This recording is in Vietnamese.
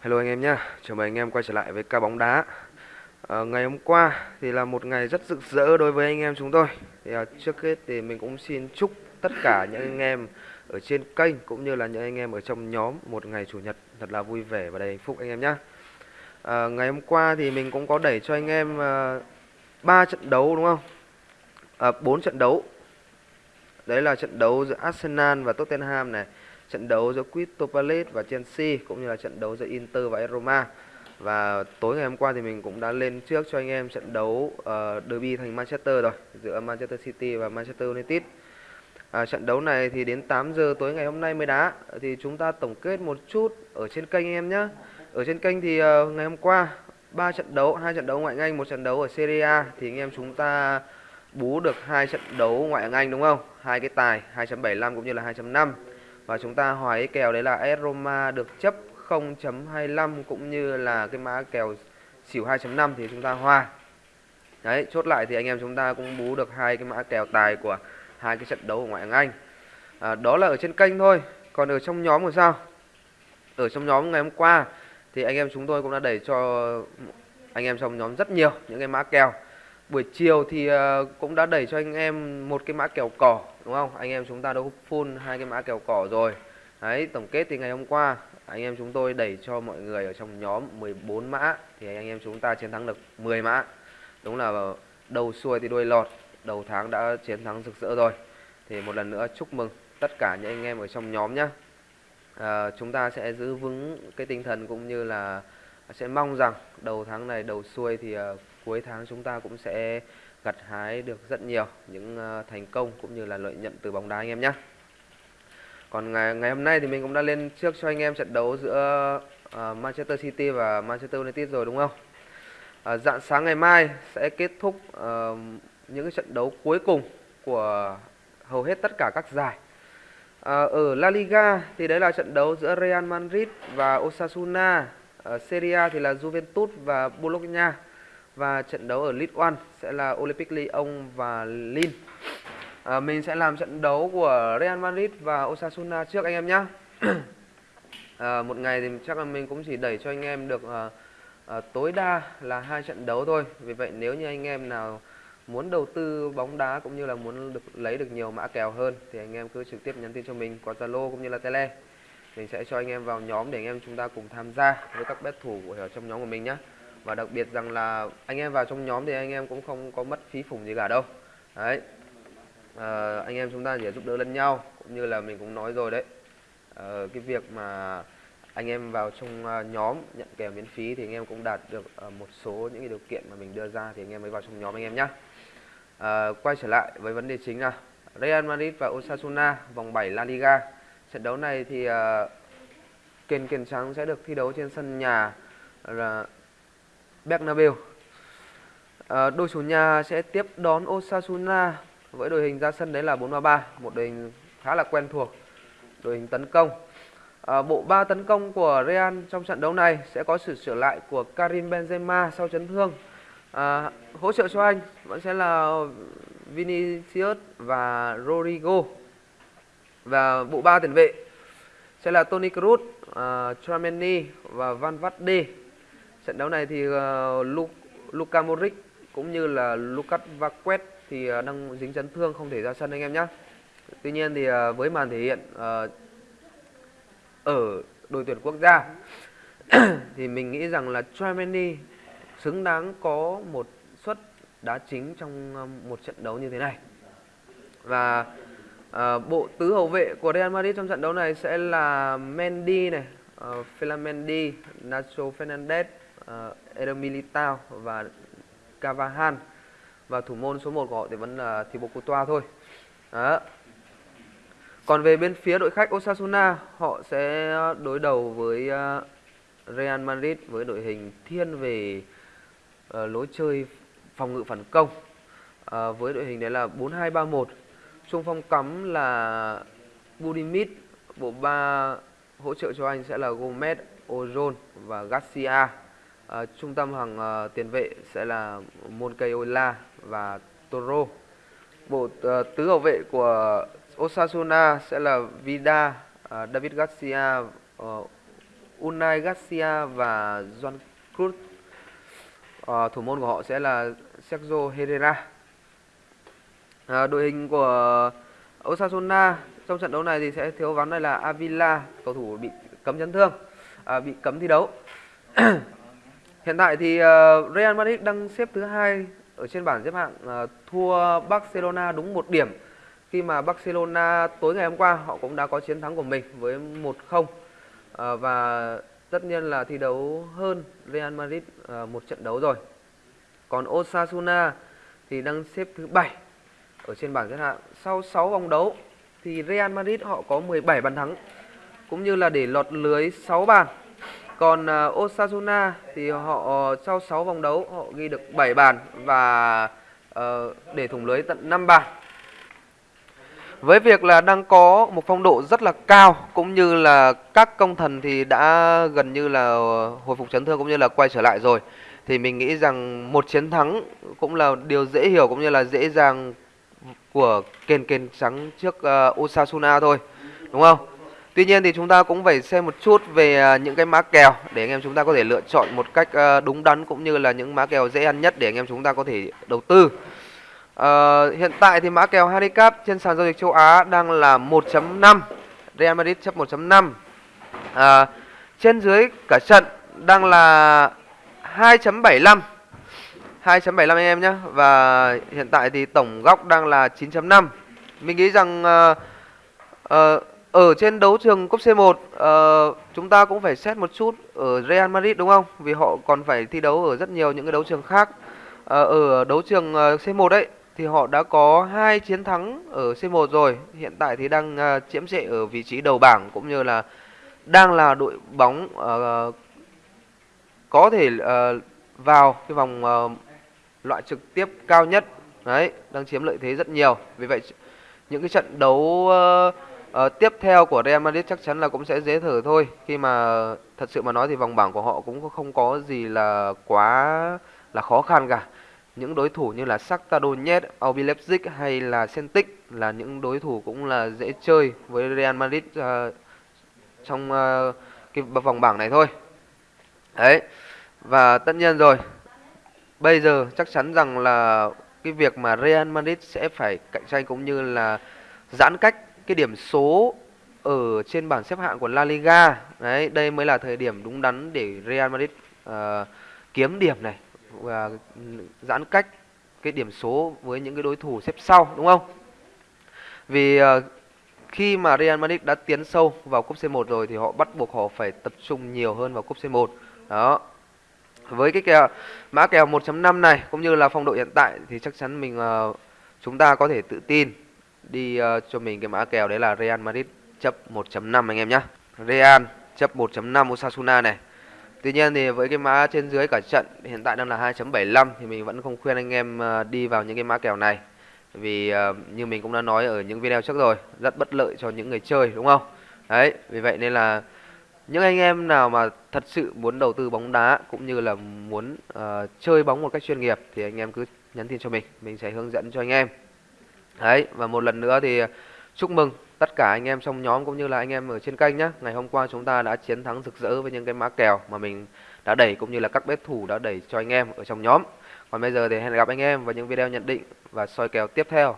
Hello anh em nhé, chào mừng anh em quay trở lại với ca bóng đá. À, Ngày hôm qua thì là một ngày rất rực rỡ đối với anh em chúng tôi. Thì, à, Trước hết thì mình cũng xin chúc tất cả những anh em ở trên kênh cũng như là những anh em ở trong nhóm một ngày chủ nhật thật là vui vẻ và đầy hạnh phúc anh em nhé à, ờ, Ngày hôm qua thì mình cũng có đẩy cho anh em ờ, à, 3 trận đấu đúng không? À, 4 trận đấu. Đấy là trận đấu giữa Arsenal và Tottenham này trận đấu giữa Crystal Palace và Chelsea cũng như là trận đấu giữa Inter và Roma. Và tối ngày hôm qua thì mình cũng đã lên trước cho anh em trận đấu uh, derby thành Manchester rồi giữa Manchester City và Manchester United. À, trận đấu này thì đến 8 giờ tối ngày hôm nay mới đá thì chúng ta tổng kết một chút ở trên kênh anh em nhé. Ở trên kênh thì uh, ngày hôm qua ba trận đấu, hai trận đấu ngoại hạng Anh, một trận đấu ở Serie A thì anh em chúng ta bú được hai trận đấu ngoại hạng Anh đúng không? Hai cái tài 2.75 cũng như là 2.5 và chúng ta hỏi cái kèo đấy là AS Roma được chấp 0.25 cũng như là cái mã kèo xỉu 2.5 thì chúng ta hòa đấy chốt lại thì anh em chúng ta cũng bú được hai cái mã kèo tài của hai cái trận đấu ở ngoại hạng Anh. À, đó là ở trên kênh thôi. Còn ở trong nhóm thì sao? Ở trong nhóm ngày hôm qua thì anh em chúng tôi cũng đã đẩy cho anh em trong nhóm rất nhiều những cái mã kèo buổi chiều thì ờ, cũng đã đẩy cho anh em một cái mã kèo cỏ đúng không? Anh em chúng ta đã full hai cái mã kèo cỏ rồi. Đấy tổng kết thì ngày hôm qua anh em chúng tôi đẩy cho mọi người ở trong nhóm 14 mã thì anh em chúng ta chiến thắng được 10 mã. Đúng là đầu xuôi thì đuôi lọt đầu tháng đã chiến thắng rực rỡ rồi. Thì một lần nữa chúc mừng tất cả những anh em ở trong nhóm nhé à, ờ, chúng ta sẽ giữ vững cái tinh thần cũng như là sẽ mong rằng đầu tháng này đầu xuôi thì ờ, cuối tháng chúng ta cũng sẽ gặt hái được rất nhiều những ờ, thành công cũng như là lợi nhuận từ bóng đá anh em nhé. Còn ngày ngày hôm nay thì mình cũng đã lên trước cho anh em trận đấu giữa uh, Manchester City và Manchester United rồi đúng không? Uh, dạng sáng ngày mai sẽ kết thúc uh, những cái trận đấu cuối cùng của hầu hết tất cả các giải. Ở La Liga thì đấy là trận đấu giữa Real Madrid và Osasuna. Ở Serie A thì là Juventus và Bologna và trận đấu ở League One sẽ là Olympic Lyon và Lille. À, mình sẽ làm trận đấu của Real Madrid và Osasuna trước anh em nhé. à, một ngày thì chắc là mình cũng chỉ đẩy cho anh em được à, à, tối đa là hai trận đấu thôi. Vì vậy nếu như anh em nào muốn đầu tư bóng đá cũng như là muốn được lấy được nhiều mã kèo hơn thì anh em cứ trực tiếp nhắn tin cho mình qua Zalo cũng như là Tele. Mình sẽ cho anh em vào nhóm để anh em chúng ta cùng tham gia với các bet thủ ở trong nhóm của mình nhé và đặc biệt rằng là anh em vào trong nhóm thì anh em cũng không có mất phí phủng gì cả đâu. Đấy. À, anh em chúng ta chỉ giúp đỡ lẫn nhau cũng như là mình cũng nói rồi đấy. À, cái việc mà anh em vào trong ờ, nhóm nhận kèo miễn phí thì anh em cũng đạt được một số những cái điều kiện mà mình đưa ra thì anh em mới vào trong nhóm anh em nhé à, quay trở lại với vấn đề chính là Real Madrid và Osasuna vòng 7 La Liga. Trận đấu này thì uh, Kiền Kiền trắng sẽ được thi đấu trên sân nhà là Bernabeu. À, đội chủ nhà sẽ tiếp đón Osasuna với đội hình ra sân đấy là 4-3-3, một đội hình khá là quen thuộc. Đội hình tấn công. À, bộ ba tấn công của Real trong trận đấu này sẽ có sự trở lại của Karim Benzema sau chấn thương. À, hỗ trợ cho anh vẫn sẽ là Vinicius và Rodrigo. Và bộ ba tiền vệ sẽ là Toni Kroos, uh, Tchouameni và Van Vatde. Trận đấu này thì uh, Luka Modric cũng như là Lucas Vazquez thì uh, đang dính chấn thương không thể ra sân anh em nhé. Tuy nhiên thì uh, với màn thể hiện uh, ở đội tuyển quốc gia thì mình nghĩ rằng là Tchouameni xứng đáng có một suất đá chính trong một trận đấu như thế này. Và uh, bộ tứ hậu vệ của Real Madrid trong trận đấu này sẽ là Mendy này, uh, Phila Mendy, Nacho Fernandez, Ờ, uh, Eder Militao và Cavahan và thủ môn số 1 của họ thì vẫn là Thibaut Courtois thôi. Đó. Còn về bên phía đội khách Osasuna, họ sẽ đối đầu với uh, Real Madrid với đội hình thiên về uh, lối chơi phòng ngự phản công. Uh, với đội hình đấy là 4-2-3-1. Trung phong cắm là Budimit, bộ ba hỗ trợ cho anh sẽ là Gomez, Ozon và Garcia. À, trung tâm hàng uh, tiền vệ sẽ là Moncayola và Toro. Bộ uh, tứ hậu vệ của Osasuna sẽ là Vida, uh, David Garcia, uh, Unai Garcia và Juan Cruz. À, thủ môn của họ sẽ là Sergio Herrera. À, đội hình của Osasuna trong trận đấu này thì sẽ thiếu vắng đây là Avila, cầu thủ bị cấm chấn thương, à, bị cấm thi đấu. Hiện tại thì uh, Real Madrid đang xếp thứ hai ở trên bảng xếp hạng uh, thua Barcelona đúng một điểm khi mà Barcelona tối ngày hôm qua họ cũng đã có chiến thắng của mình với 1-0 uh, ờ, và tất nhiên là thi đấu hơn Real Madrid uh, một trận đấu rồi. Còn Osasuna thì đang xếp thứ bảy ở trên bảng xếp hạng. Sau 6 vòng đấu thì Real Madrid họ có 17 bàn thắng cũng như là để lọt lưới 6 bàn. Còn uh, Osasuna thì họ ờ, sau 6 vòng đấu họ ghi được 7 bàn và uh, để thủng lưới tận 5 bàn. Với việc là đang có một phong độ rất là cao cũng như là các công thần thì đã gần như là hồi phục chấn thương cũng như là quay trở lại rồi thì mình nghĩ rằng một chiến thắng cũng là điều dễ hiểu cũng như là dễ dàng của kền kền trắng trước uh, Osasuna thôi đúng không? Tuy nhiên thì chúng ta cũng phải xem một chút về à, những cái mã kèo để anh em chúng ta có thể lựa chọn một cách à, đúng đắn cũng như là những mã kèo dễ ăn nhất để anh em chúng ta có thể đầu tư. Uh, hiện tại thì mã kèo handicap trên sàn giao dịch châu Á đang là 1.5 Real Madrid chấp 1.5 uh, ờ, Trên dưới cả trận đang là 2.75 2.75 anh em nhé Và hiện tại thì tổng góc đang là 9.5 Mình nghĩ rằng uh, uh, ở trên đấu trường cúp C1 uh, ờ, chúng ta cũng phải xét một chút ở Real Madrid đúng không? Vì họ còn phải thi đấu ở rất nhiều những cái đấu trường khác. Uh, ở đấu trường ờ, uh, C1 đấy thì họ đã có hai chiến thắng ở C1 rồi. Hiện tại thì đang uh, chiếm trệ ở vị trí đầu bảng cũng như là đang là đội bóng uh, có thể uh, vào cái vòng uh, loại trực tiếp cao nhất. Đấy, đang chiếm lợi thế rất nhiều. Vì vậy những cái trận đấu uh, uh, tiếp theo của Real Madrid chắc chắn là cũng sẽ dễ thở thôi. Khi mà thật sự mà nói thì vòng bảng của họ cũng không có gì là quá là khó khăn cả những đối thủ như là Shakhtar Donetsk, RB Leipzig hay là Celtic là những đối thủ cũng là dễ chơi với Real Madrid uh, trong uh, cái vòng bảng này thôi. Đấy. Và tất nhiên rồi. Bây giờ chắc chắn rằng là cái việc mà Real Madrid sẽ phải cạnh tranh cũng như là giãn cách cái điểm số ở trên bảng xếp hạng của La Liga. Đấy, đây mới là thời điểm đúng đắn để Real Madrid uh, kiếm điểm này và giãn cách cái điểm số với những cái đối thủ xếp sau đúng không? Vì uh, khi mà Real Madrid đã tiến sâu vào cúp C1 rồi thì họ bắt buộc họ phải tập trung nhiều hơn vào cúp C1. Đó. Với cái kèo mã kèo 1.5 này cũng như là phong độ hiện tại thì chắc chắn mình uh, chúng ta có thể tự tin đi uh, cho mình cái mã kèo đấy là Real Madrid chấp 1.5 anh em nhé. Real chấp 1.5 Osasuna này Tuy nhiên thì với cái mã trên dưới cả trận hiện tại đang là 2.75 thì mình vẫn không khuyên anh em ờ, đi vào những cái mã kèo này. Vì uh, như mình cũng đã nói ở những video trước rồi, rất bất lợi cho những người chơi đúng không? Đấy, vì vậy nên là những anh em nào mà thật sự muốn đầu tư bóng đá cũng như là muốn uh, chơi bóng một cách chuyên nghiệp thì anh em cứ nhắn tin cho mình, mình sẽ hướng dẫn cho anh em. Đấy, và một lần nữa thì chúc mừng tất cả anh em trong nhóm cũng như là anh em ở trên kênh nhé. Ngày hôm qua chúng ta đã chiến thắng rực rỡ với những cái mã kèo mà mình đã đẩy cũng như là các bet thủ đã đẩy cho anh em ở trong nhóm. Còn bây giờ thì hẹn gặp anh em vào những video nhận định và soi kèo tiếp theo.